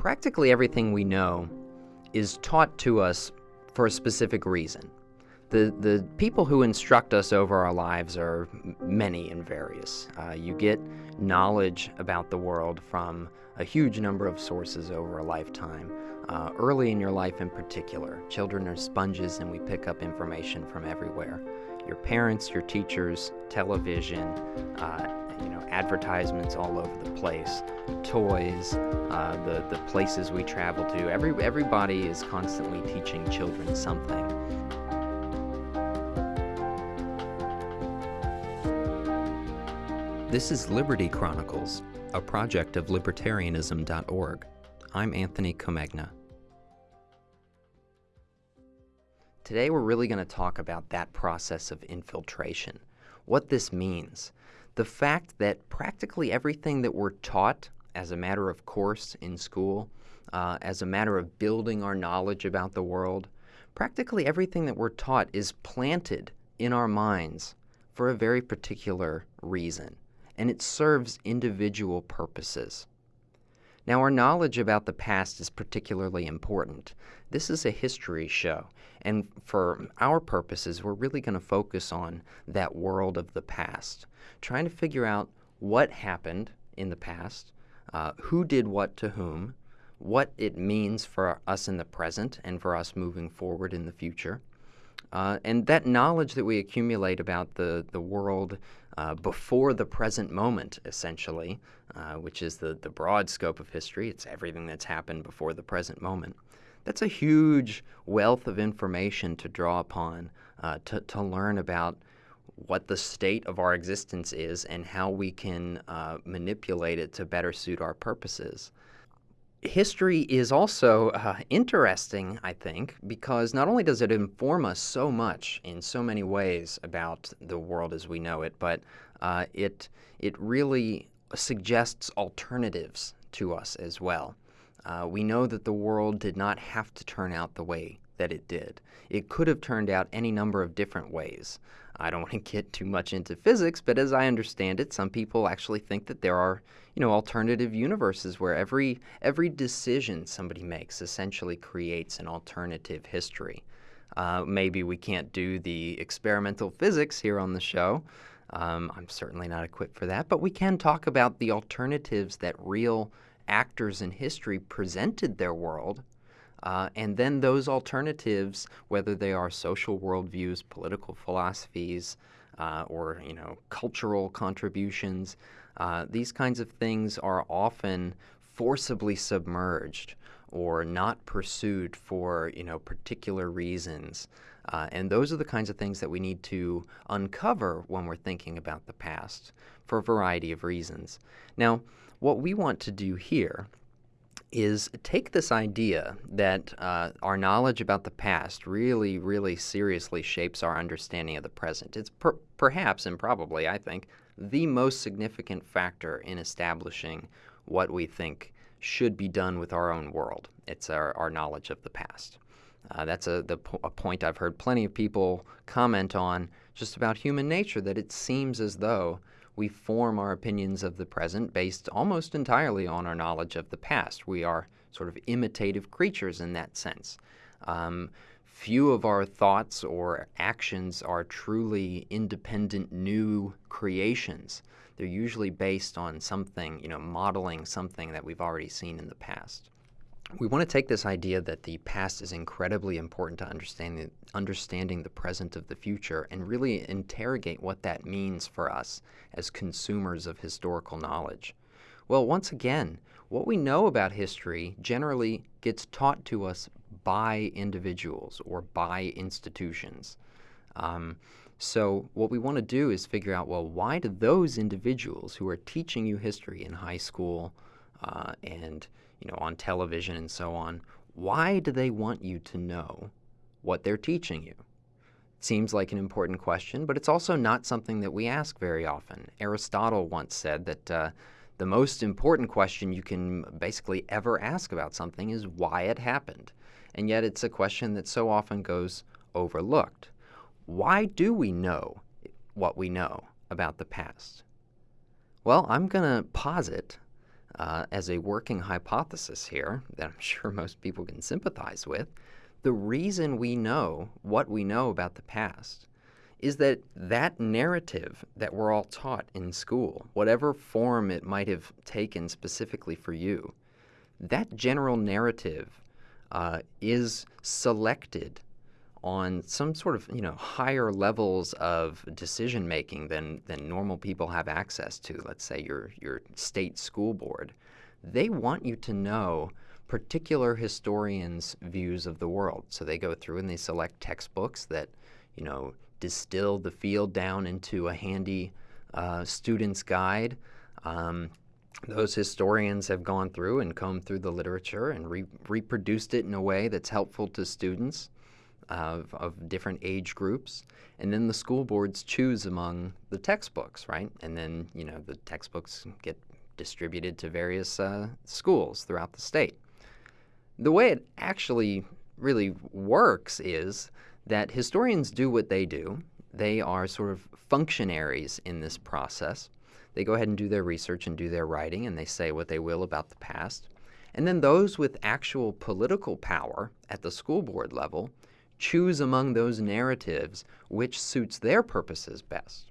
Practically everything we know is taught to us for a specific reason. The, the people who instruct us over our lives are many and various. Uh, you get knowledge about the world from a huge number of sources over a lifetime. Uh, early in your life in particular, children are sponges and we pick up information from everywhere. Your parents, your teachers, television, uh, you know, advertisements all over the place, toys, uh, the, the places we travel to. Every, everybody is constantly teaching children something. This is Liberty Chronicles, a project of libertarianism.org. I'm Anthony Comegna. Today we're really going to talk about that process of infiltration, what this means, the fact that practically everything that we're taught as a matter of course in school, uh, as a matter of building our knowledge about the world, practically everything that we're taught is planted in our minds for a very particular reason and it serves individual purposes. Now, our knowledge about the past is particularly important. This is a history show, and for our purposes, we're really going to focus on that world of the past, trying to figure out what happened in the past, uh, who did what to whom, what it means for us in the present and for us moving forward in the future. Uh, and that knowledge that we accumulate about the, the world uh, before the present moment, essentially, uh, which is the, the broad scope of history. It's everything that's happened before the present moment. That's a huge wealth of information to draw upon uh, to, to learn about what the state of our existence is and how we can uh, manipulate it to better suit our purposes history is also uh, interesting, I think, because not only does it inform us so much in so many ways about the world as we know it, but uh, it, it really suggests alternatives to us as well. Uh, we know that the world did not have to turn out the way that it did. It could have turned out any number of different ways. I don't want to get too much into physics, but as I understand it, some people actually think that there are, you know, alternative universes where every every decision somebody makes essentially creates an alternative history. Uh, maybe we can't do the experimental physics here on the show. Um, I'm certainly not equipped for that, but we can talk about the alternatives that real actors in history presented their world uh, and then those alternatives, whether they are social worldviews, political philosophies, uh, or you know cultural contributions, uh, these kinds of things are often forcibly submerged or not pursued for you know particular reasons. Uh, and those are the kinds of things that we need to uncover when we're thinking about the past for a variety of reasons. Now, what we want to do here is take this idea that uh, our knowledge about the past really, really seriously shapes our understanding of the present. It's per perhaps and probably, I think, the most significant factor in establishing what we think should be done with our own world. It's our, our knowledge of the past. Uh, that's a, the, a point I've heard plenty of people comment on just about human nature, that it seems as though we form our opinions of the present based almost entirely on our knowledge of the past. We are sort of imitative creatures in that sense. Um, few of our thoughts or actions are truly independent new creations. They're usually based on something, you know, modeling something that we've already seen in the past. We want to take this idea that the past is incredibly important to understanding, understanding the present of the future and really interrogate what that means for us as consumers of historical knowledge. Well, once again, what we know about history generally gets taught to us by individuals or by institutions. Um, so what we want to do is figure out, well, why do those individuals who are teaching you history in high school uh, and you know, on television and so on, why do they want you to know what they're teaching you? It seems like an important question, but it's also not something that we ask very often. Aristotle once said that uh, the most important question you can basically ever ask about something is why it happened. And yet it's a question that so often goes overlooked. Why do we know what we know about the past? Well, I'm going to posit uh, as a working hypothesis here that I'm sure most people can sympathize with, the reason we know what we know about the past is that that narrative that we're all taught in school, whatever form it might have taken specifically for you, that general narrative uh, is selected on some sort of you know higher levels of decision making than than normal people have access to. Let's say your your state school board, they want you to know particular historians' views of the world. So they go through and they select textbooks that you know distill the field down into a handy uh, student's guide. Um, those historians have gone through and combed through the literature and re reproduced it in a way that's helpful to students of, of different age groups. And then the school boards choose among the textbooks, right? And then, you know, the textbooks get distributed to various uh, schools throughout the state. The way it actually really works is that historians do what they do. They are sort of functionaries in this process. They go ahead and do their research and do their writing, and they say what they will about the past. And then those with actual political power at the school board level choose among those narratives which suits their purposes best.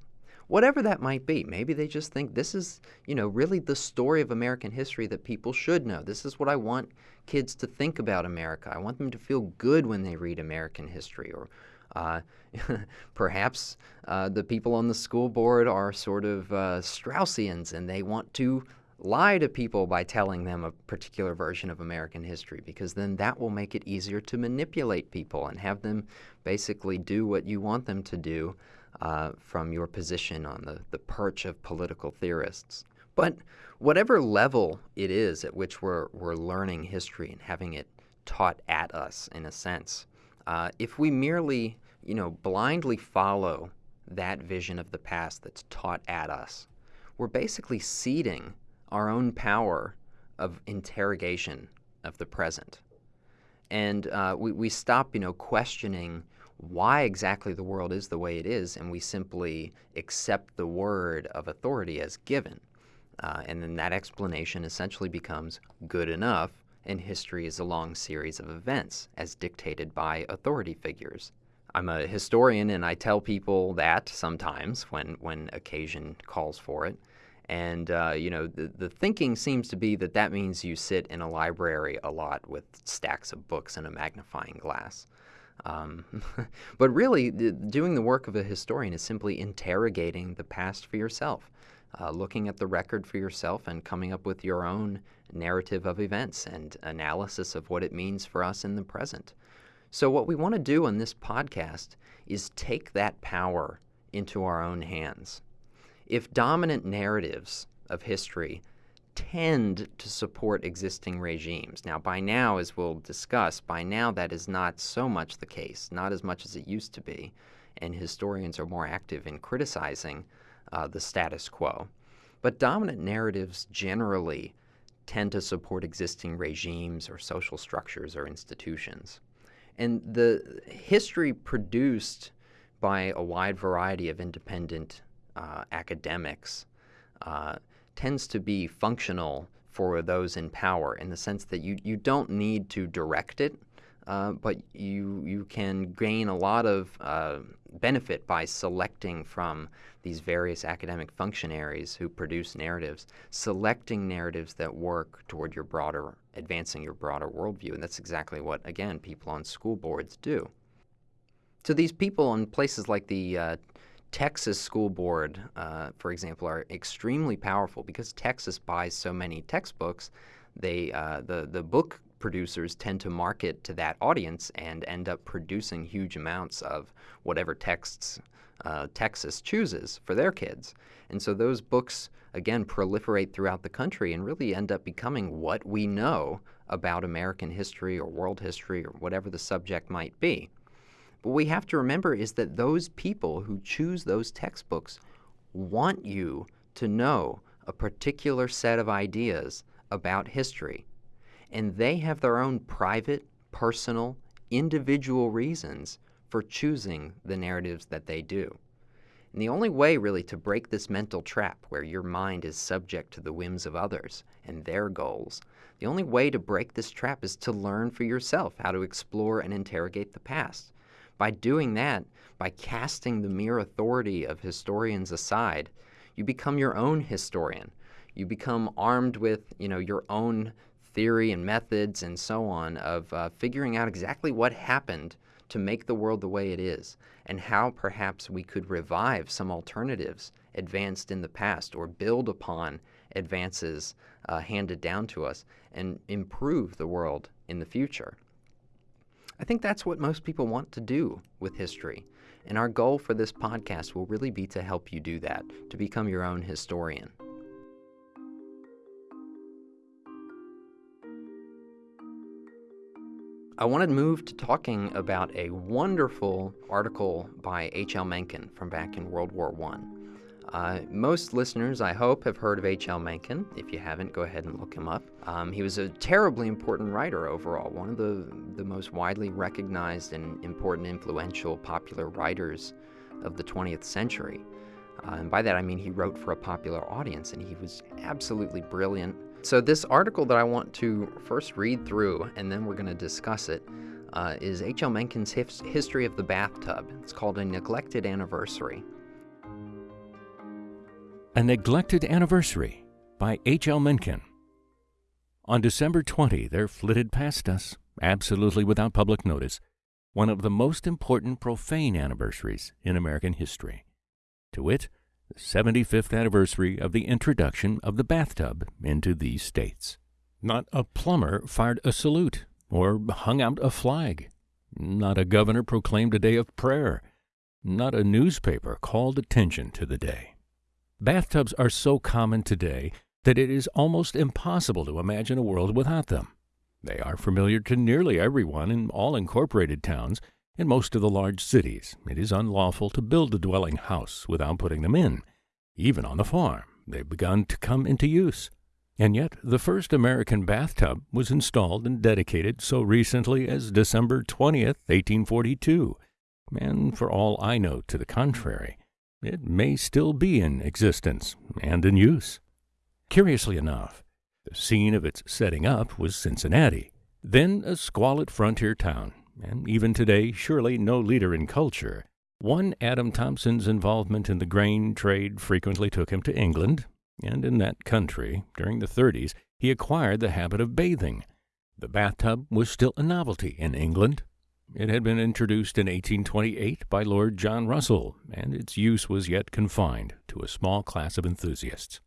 Whatever that might be. Maybe they just think this is, you know, really the story of American history that people should know. This is what I want kids to think about America. I want them to feel good when they read American history. Or uh, perhaps uh, the people on the school board are sort of uh, Straussians and they want to lie to people by telling them a particular version of American history because then that will make it easier to manipulate people and have them basically do what you want them to do uh, from your position on the, the perch of political theorists. But whatever level it is at which we're, we're learning history and having it taught at us, in a sense, uh, if we merely, you know, blindly follow that vision of the past that's taught at us, we're basically ceding our own power of interrogation of the present. And uh, we, we stop, you know, questioning why exactly the world is the way it is, and we simply accept the word of authority as given. Uh, and then that explanation essentially becomes good enough, and history is a long series of events as dictated by authority figures. I'm a historian, and I tell people that sometimes when, when occasion calls for it. And, uh, you know, the, the thinking seems to be that that means you sit in a library a lot with stacks of books and a magnifying glass. Um, but really, the, doing the work of a historian is simply interrogating the past for yourself, uh, looking at the record for yourself and coming up with your own narrative of events and analysis of what it means for us in the present. So, what we want to do on this podcast is take that power into our own hands if dominant narratives of history tend to support existing regimes. Now, by now, as we'll discuss, by now that is not so much the case, not as much as it used to be, and historians are more active in criticizing uh, the status quo. But dominant narratives generally tend to support existing regimes or social structures or institutions. And the history produced by a wide variety of independent uh, academics uh, tends to be functional for those in power in the sense that you, you don't need to direct it, uh, but you, you can gain a lot of uh, benefit by selecting from these various academic functionaries who produce narratives, selecting narratives that work toward your broader, advancing your broader worldview. And that's exactly what, again, people on school boards do. So these people in places like the uh, Texas school board, uh, for example, are extremely powerful because Texas buys so many textbooks. They uh, the the book producers tend to market to that audience and end up producing huge amounts of whatever texts uh, Texas chooses for their kids. And so those books again proliferate throughout the country and really end up becoming what we know about American history or world history or whatever the subject might be. What we have to remember is that those people who choose those textbooks want you to know a particular set of ideas about history. And they have their own private, personal, individual reasons for choosing the narratives that they do. And the only way, really, to break this mental trap where your mind is subject to the whims of others and their goals, the only way to break this trap is to learn for yourself how to explore and interrogate the past. By doing that, by casting the mere authority of historians aside, you become your own historian. You become armed with, you know, your own theory and methods and so on of uh, figuring out exactly what happened to make the world the way it is and how perhaps we could revive some alternatives advanced in the past or build upon advances uh, handed down to us and improve the world in the future. I think that's what most people want to do with history. And our goal for this podcast will really be to help you do that, to become your own historian. I want to move to talking about a wonderful article by H.L. Mencken from back in World War I. Uh, most listeners, I hope, have heard of H.L. Mencken. If you haven't, go ahead and look him up. Um, he was a terribly important writer overall, one of the, the most widely recognized and important, influential, popular writers of the 20th century. Uh, and by that I mean he wrote for a popular audience, and he was absolutely brilliant so, this article that I want to first read through and then we're going to discuss it uh, is H.L. Mencken's his- History of the Bathtub. It's called A Neglected Anniversary. A Neglected Anniversary by H.L. Mencken. On December 20, there flitted past us, absolutely without public notice, one of the most important profane anniversaries in American history. To wit, the 75th anniversary of the introduction of the bathtub into these states. Not a plumber fired a salute or hung out a flag. Not a governor proclaimed a day of prayer. Not a newspaper called attention to the day. Bathtubs are so common today that it is almost impossible to imagine a world without them. They are familiar to nearly everyone in all incorporated towns and most of the large cities, it is unlawful to build a dwelling house without putting them in. Even on the farm, they've begun to come into use. And yet, the first American bathtub was installed and dedicated so recently as December 20th, 1842. And for all I know to the contrary, it may still be in existence and in use. Curiously enough, the scene of its setting up was Cincinnati, then a squalid frontier town and even today surely no leader in culture. One Adam Thompson's involvement in the grain trade frequently took him to England, and in that country, during the 30s, he acquired the habit of bathing. The bathtub was still a novelty in England. It had been introduced in 1828 by Lord John Russell, and its use was yet confined to a small class of enthusiasts.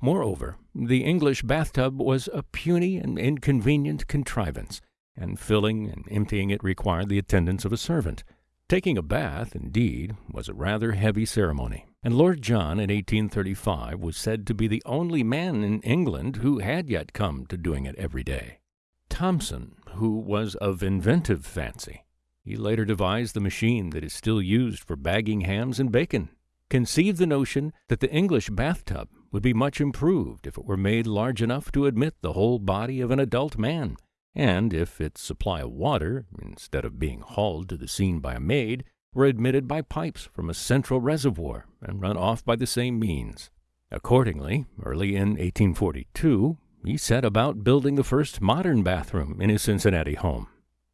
Moreover, the English bathtub was a puny and inconvenient contrivance and filling and emptying it required the attendance of a servant. Taking a bath, indeed, was a rather heavy ceremony, and Lord John in 1835 was said to be the only man in England who had yet come to doing it every day. Thompson, who was of inventive fancy, he later devised the machine that is still used for bagging hams and bacon, conceived the notion that the English bathtub would be much improved if it were made large enough to admit the whole body of an adult man and if its supply of water, instead of being hauled to the scene by a maid, were admitted by pipes from a central reservoir and run off by the same means. Accordingly, early in 1842, he set about building the first modern bathroom in his Cincinnati home.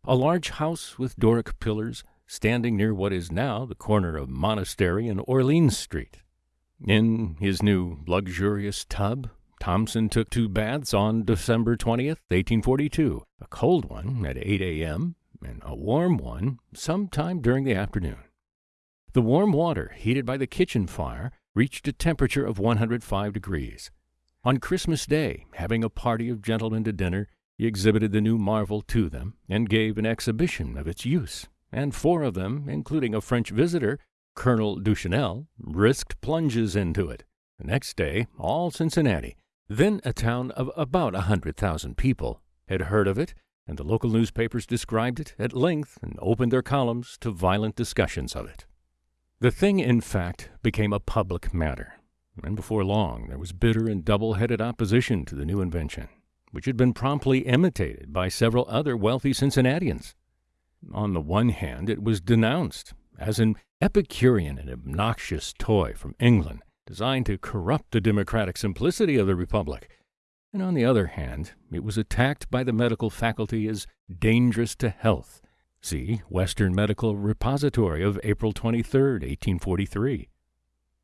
A large house with Doric pillars standing near what is now the corner of Monastery and Orleans Street. In his new luxurious tub Thompson took two baths on December 20th, 1842, a cold one at 8 a.m. and a warm one sometime during the afternoon. The warm water, heated by the kitchen fire, reached a temperature of 105 degrees. On Christmas Day, having a party of gentlemen to dinner, he exhibited the new marvel to them and gave an exhibition of its use, and four of them, including a French visitor, Colonel Duchesnel, risked plunges into it. The next day, all Cincinnati, then a town of about a hundred thousand people had heard of it, and the local newspapers described it at length and opened their columns to violent discussions of it. The thing, in fact, became a public matter, and before long there was bitter and double headed opposition to the new invention, which had been promptly imitated by several other wealthy Cincinnatians. On the one hand, it was denounced as an Epicurean and obnoxious toy from England designed to corrupt the democratic simplicity of the Republic. And on the other hand, it was attacked by the medical faculty as dangerous to health. See Western Medical Repository of April 23, 1843.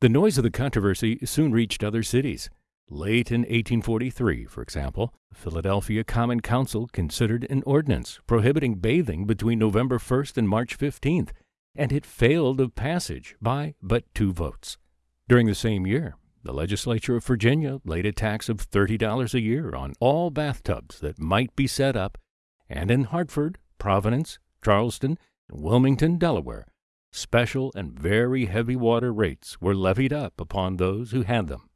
The noise of the controversy soon reached other cities. Late in 1843, for example, the Philadelphia Common Council considered an ordinance prohibiting bathing between November 1st and March 15th, and it failed of passage by but two votes. During the same year, the legislature of Virginia laid a tax of $30 a year on all bathtubs that might be set up, and in Hartford, Providence, Charleston, and Wilmington, Delaware, special and very heavy water rates were levied up upon those who had them.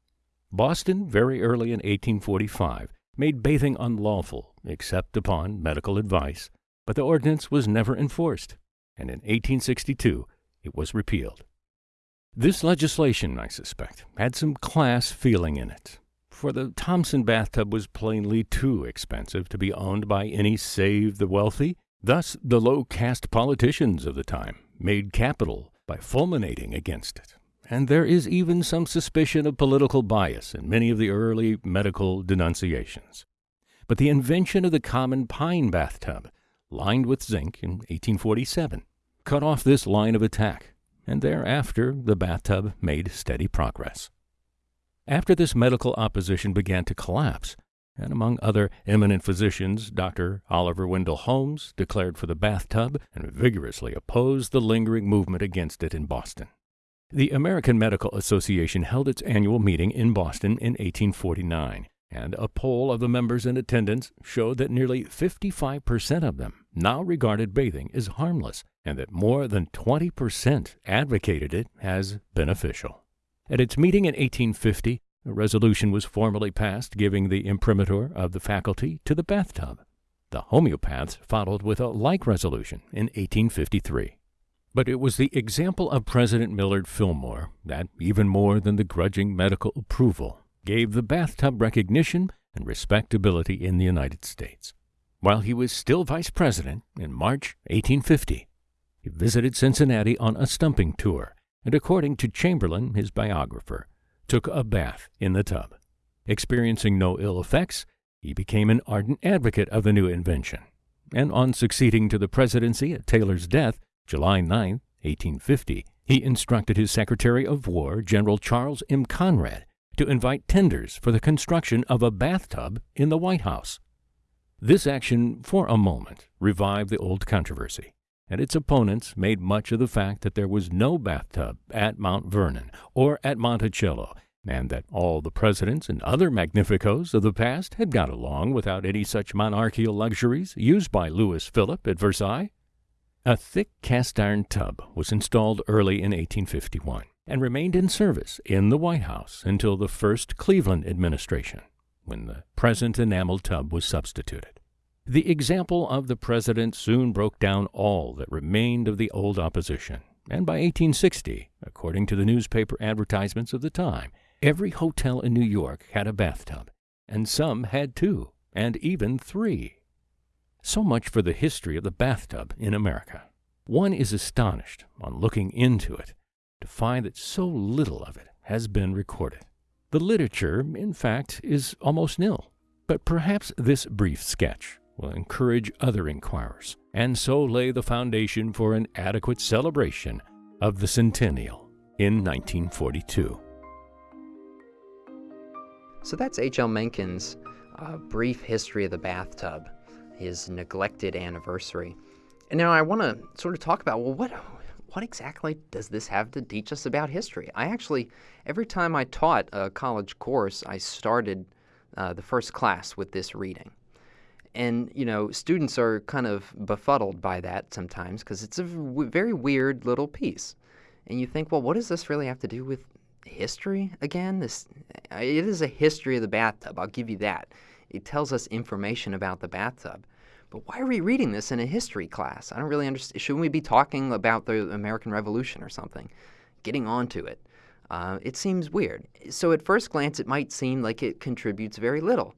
Boston, very early in 1845, made bathing unlawful except upon medical advice, but the ordinance was never enforced, and in 1862 it was repealed. This legislation, I suspect, had some class feeling in it, for the Thompson bathtub was plainly too expensive to be owned by any save the wealthy. Thus, the low caste politicians of the time made capital by fulminating against it. And there is even some suspicion of political bias in many of the early medical denunciations. But the invention of the common pine bathtub, lined with zinc in 1847, cut off this line of attack and thereafter the bathtub made steady progress. After this medical opposition began to collapse, and among other eminent physicians, Dr. Oliver Wendell Holmes declared for the bathtub and vigorously opposed the lingering movement against it in Boston. The American Medical Association held its annual meeting in Boston in 1849, and a poll of the members in attendance showed that nearly 55% of them now regarded bathing as harmless and that more than 20% advocated it as beneficial. At its meeting in 1850, a resolution was formally passed giving the imprimatur of the faculty to the bathtub. The homeopaths followed with a like resolution in 1853. But it was the example of President Millard Fillmore that, even more than the grudging medical approval, gave the bathtub recognition and respectability in the United States. While he was still vice president in March 1850, he visited Cincinnati on a stumping tour, and according to Chamberlain, his biographer, took a bath in the tub. Experiencing no ill effects, he became an ardent advocate of the new invention, and on succeeding to the presidency at Taylor's death, July 9, 1850, he instructed his Secretary of War, General Charles M. Conrad, to invite tenders for the construction of a bathtub in the White House. This action, for a moment, revived the old controversy and its opponents made much of the fact that there was no bathtub at Mount Vernon or at Monticello, and that all the presidents and other magnificos of the past had got along without any such monarchical luxuries used by Louis Philippe at Versailles. A thick cast iron tub was installed early in 1851 and remained in service in the White House until the first Cleveland administration, when the present enamel tub was substituted. The example of the president soon broke down all that remained of the old opposition, and by 1860, according to the newspaper advertisements of the time, every hotel in New York had a bathtub, and some had two, and even three. So much for the history of the bathtub in America. One is astonished, on looking into it, to find that so little of it has been recorded. The literature, in fact, is almost nil. But perhaps this brief sketch will encourage other inquirers, and so lay the foundation for an adequate celebration of the centennial in 1942. So that's H.L. Mencken's uh, brief history of the bathtub, his neglected anniversary. And now I want to sort of talk about well, what what exactly does this have to teach us about history? I actually, every time I taught a college course, I started uh, the first class with this reading and you know students are kind of befuddled by that sometimes because it's a very weird little piece. And you think well what does this really have to do with history again? This it is a history of the bathtub i'll give you that. It tells us information about the bathtub. But why are we reading this in a history class? I don't really understand shouldn't we be talking about the american revolution or something? Getting onto it. Uh, it seems weird. So at first glance it might seem like it contributes very little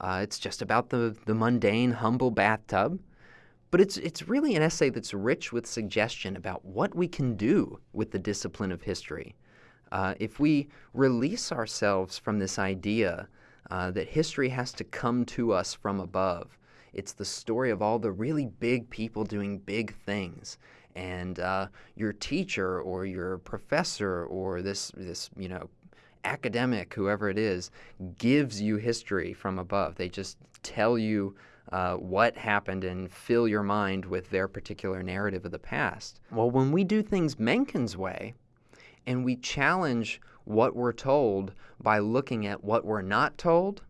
uh, it's just about the, the mundane, humble bathtub. But it's, it's really an essay that's rich with suggestion about what we can do with the discipline of history. Uh, if we release ourselves from this idea uh, that history has to come to us from above, it's the story of all the really big people doing big things. And uh, your teacher or your professor or this, this, you know, academic, whoever it is, gives you history from above. They just tell you uh, what happened and fill your mind with their particular narrative of the past. Well, when we do things Mencken's way and we challenge what we're told by looking at what we're not told,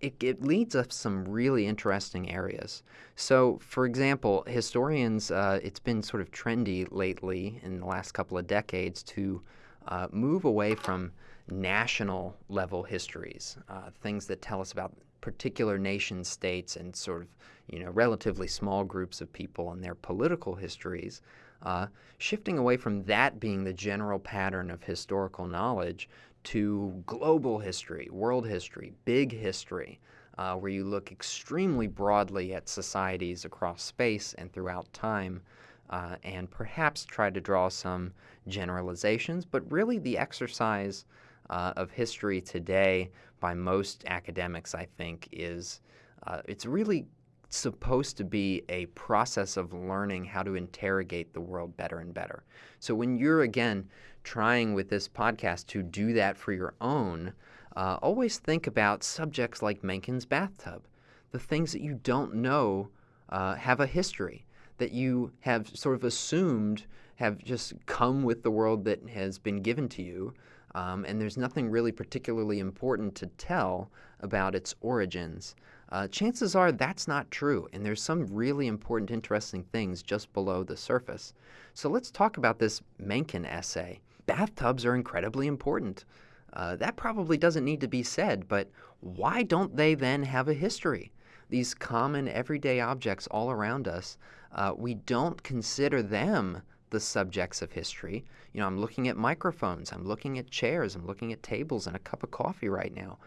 it, it, leads us some really interesting areas. So, for example, historians, uh, it's been sort of trendy lately in the last couple of decades to uh, move away from national level histories, uh, things that tell us about particular nation states and sort of you know relatively small groups of people and their political histories, uh, shifting away from that being the general pattern of historical knowledge to global history, world history, big history, uh, where you look extremely broadly at societies across space and throughout time, uh, and perhaps try to draw some generalizations, but really the exercise uh, of history today by most academics, I think, is uh, it's really supposed to be a process of learning how to interrogate the world better and better. So when you're, again, trying with this podcast to do that for your own, uh, always think about subjects like Mencken's bathtub. The things that you don't know uh, have a history, that you have sort of assumed have just come with the world that has been given to you, um, and there's nothing really particularly important to tell about its origins. Uh, chances are that's not true, and there's some really important, interesting things just below the surface. So let's talk about this Mencken essay. Bathtubs are incredibly important. Uh, that probably doesn't need to be said, but why don't they then have a history? These common everyday objects all around us, uh, we don't consider them the subjects of history. You know, I'm looking at microphones, I'm looking at chairs, I'm looking at tables and a cup of coffee right now.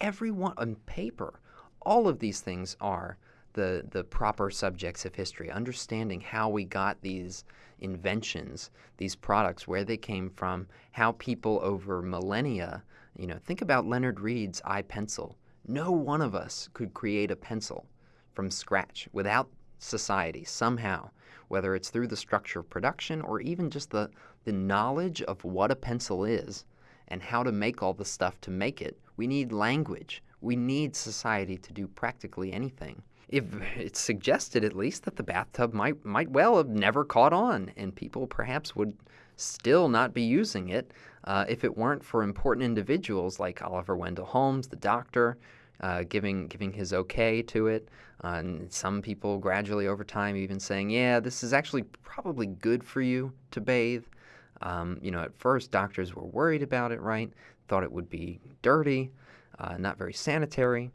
Every one on paper, all of these things are the the proper subjects of history. Understanding how we got these inventions, these products, where they came from, how people over millennia, you know, think about Leonard Read's I, Pencil. No one of us could create a pencil from scratch without society somehow whether it's through the structure of production or even just the, the knowledge of what a pencil is and how to make all the stuff to make it. We need language. We need society to do practically anything. If it's suggested at least that the bathtub might might well have never caught on, and people perhaps would still not be using it uh, if it weren't for important individuals like Oliver Wendell Holmes, the doctor, uh, giving giving his okay to it. Uh, and some people gradually over time even saying, yeah, this is actually probably good for you to bathe. Um, you know, at first doctors were worried about it, right? Thought it would be dirty, uh, not very sanitary.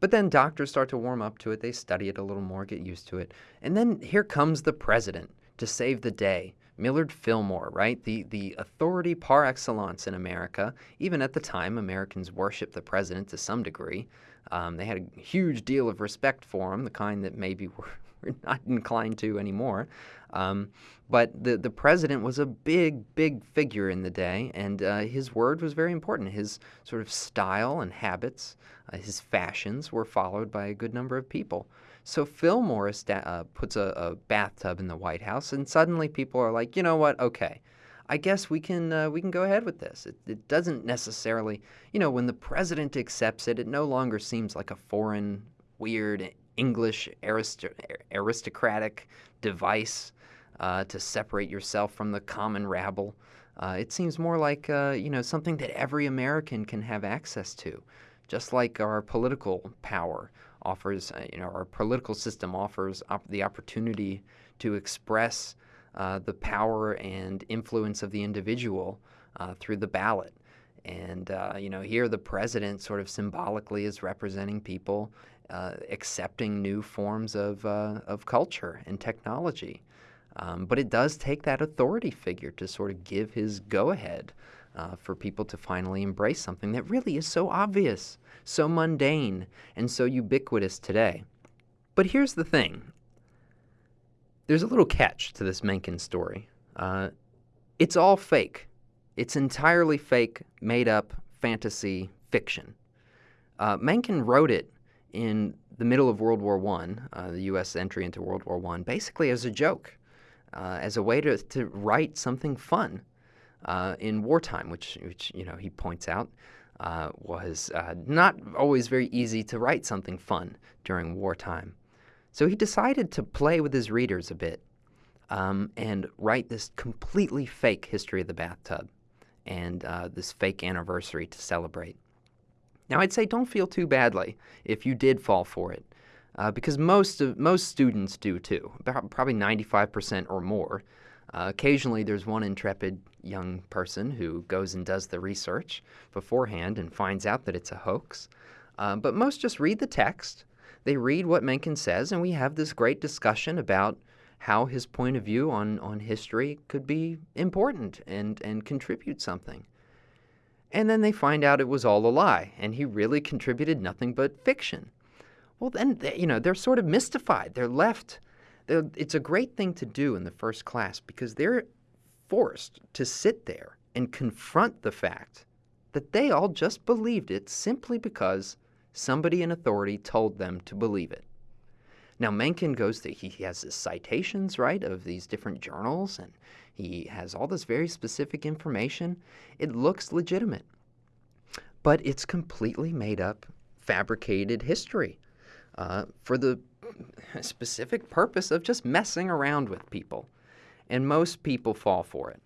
But then doctors start to warm up to it. They study it a little more, get used to it. And then here comes the president to save the day. Millard Fillmore, right? The, the authority par excellence in America. Even at the time, Americans worshiped the president to some degree. Um, they had a huge deal of respect for him, the kind that maybe we're, we're not inclined to anymore. Um, but the, the president was a big, big figure in the day, and uh, his word was very important. His sort of style and habits, uh, his fashions were followed by a good number of people. So Fillmore uh, puts a, a, bathtub in the White House, and suddenly people are like, you know what? Okay, I guess we can uh, we can go ahead with this. It, it, doesn't necessarily, you know, when the president accepts it, it no longer seems like a foreign, weird English arist- aristocratic device uh, to separate yourself from the common rabble. Uh, it seems more like uh, you know something that every American can have access to, just like our political power offers, uh, you know, our political system offers op- the opportunity to express uh, the power and influence of the individual uh, through the ballot. And, uh, you know, here the president sort of symbolically is representing people uh, accepting new forms of, uh, of culture and technology. Um, but it does take that authority figure to sort of give his go ahead uh, for people to finally embrace something that really is so obvious, so mundane, and so ubiquitous today. But here's the thing there's a little catch to this Mencken story. Uh, it's all fake. It's entirely fake, made up fantasy fiction. Uh, Mencken wrote it in the middle of World War I, uh, the U.S. entry into World War I, basically as a joke, uh, as a way to, to write something fun uh, in wartime, which, which, you know, he points out uh, was uh, not always very easy to write something fun during wartime. So he decided to play with his readers a bit um, and write this completely fake history of the bathtub and uh, this fake anniversary to celebrate. Now, I'd say don't feel too badly if you did fall for it, uh, because most of, most students do too, about probably 95% or more. Uh, occasionally, there's one intrepid young person who goes and does the research beforehand and finds out that it's a hoax. Uh, but most just read the text. They read what Mencken says, and we have this great discussion about how his point of view on, on history could be important and, and contribute something. And then they find out it was all a lie, and he really contributed nothing but fiction. Well, then, you know, they're sort of mystified. They're left. It's a great thing to do in the first class because they're forced to sit there and confront the fact that they all just believed it simply because somebody in authority told them to believe it. Now, Mencken goes to, he has his citations, right, of these different journals, and he has all this very specific information. It looks legitimate, but it's completely made up, fabricated history uh, for the specific purpose of just messing around with people. And most people fall for it.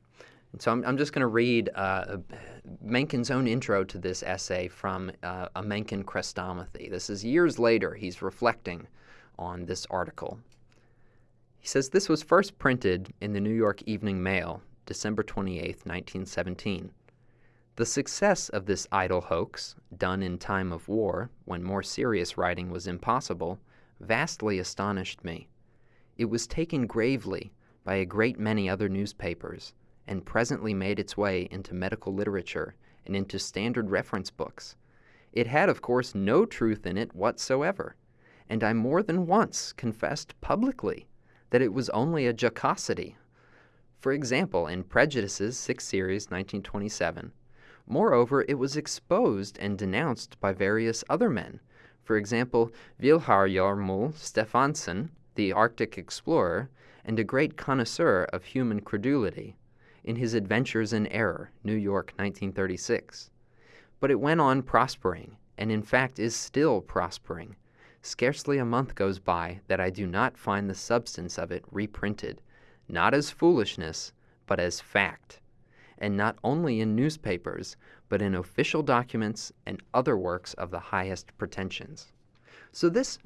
And so I'm, I'm just going to read uh, Mencken's own intro to this essay from uh, a Mencken Chrestomathy. This is years later. He's reflecting on this article. He says this was first printed in the New York Evening Mail, December 28, 1917. The success of this idle hoax, done in time of war, when more serious writing was impossible, vastly astonished me. It was taken gravely by a great many other newspapers, and presently made its way into medical literature and into standard reference books. It had, of course, no truth in it whatsoever, and I more than once confessed publicly that it was only a jocosity. For example, in Prejudices, 6th Series, 1927. Moreover, it was exposed and denounced by various other men. For example, Vilhjalmur Stefansson, the Arctic explorer, and a great connoisseur of human credulity, in his Adventures in Error, New York, 1936. But it went on prospering, and in fact is still prospering, Scarcely a month goes by that I do not find the substance of it reprinted, not as foolishness, but as fact, and not only in newspapers, but in official documents and other works of the highest pretensions. So this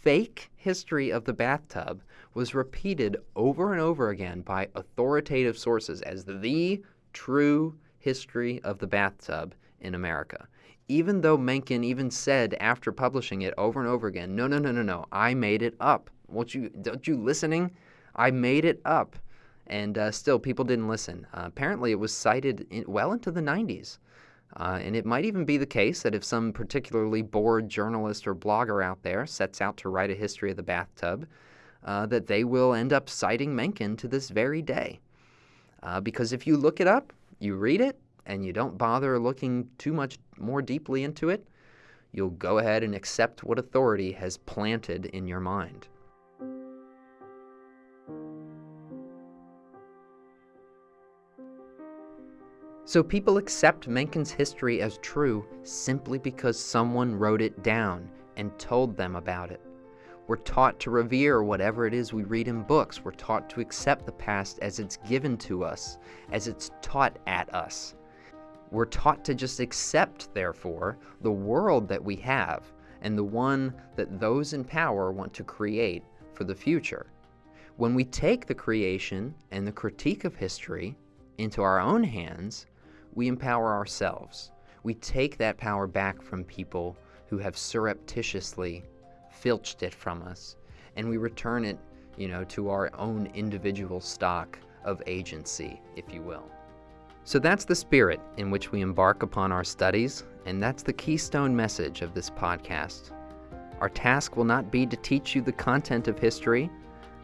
fake history of the bathtub was repeated over and over again by authoritative sources as the true history of the bathtub in America even though Mencken even said after publishing it over and over again, no, no, no, no, no, I made it up. Won't you, don't you listening? I made it up. And uh, still, people didn't listen. Uh, apparently, it was cited in, well into the 90s. Uh, and it might even be the case that if some particularly bored journalist or blogger out there sets out to write a history of the bathtub, uh, that they will end up citing Mencken to this very day. Uh, because if you look it up, you read it, and you don't bother looking too much more deeply into it, you'll go ahead and accept what authority has planted in your mind. So people accept Mencken's history as true simply because someone wrote it down and told them about it. We're taught to revere whatever it is we read in books. We're taught to accept the past as it's given to us, as it's taught at us. We're taught to just accept, therefore, the world that we have and the one that those in power want to create for the future. When we take the creation and the critique of history into our own hands, we empower ourselves. We take that power back from people who have surreptitiously filched it from us, and we return it, you know, to our own individual stock of agency, if you will. So that's the spirit in which we embark upon our studies, and that's the keystone message of this podcast. Our task will not be to teach you the content of history,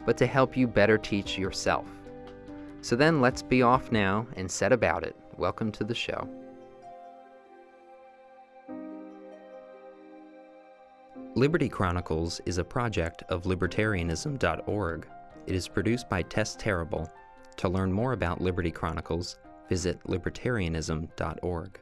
but to help you better teach yourself. So then let's be off now and set about it. Welcome to the show. Liberty Chronicles is a project of libertarianism.org. It is produced by Tess Terrible. To learn more about Liberty Chronicles, visit libertarianism.org.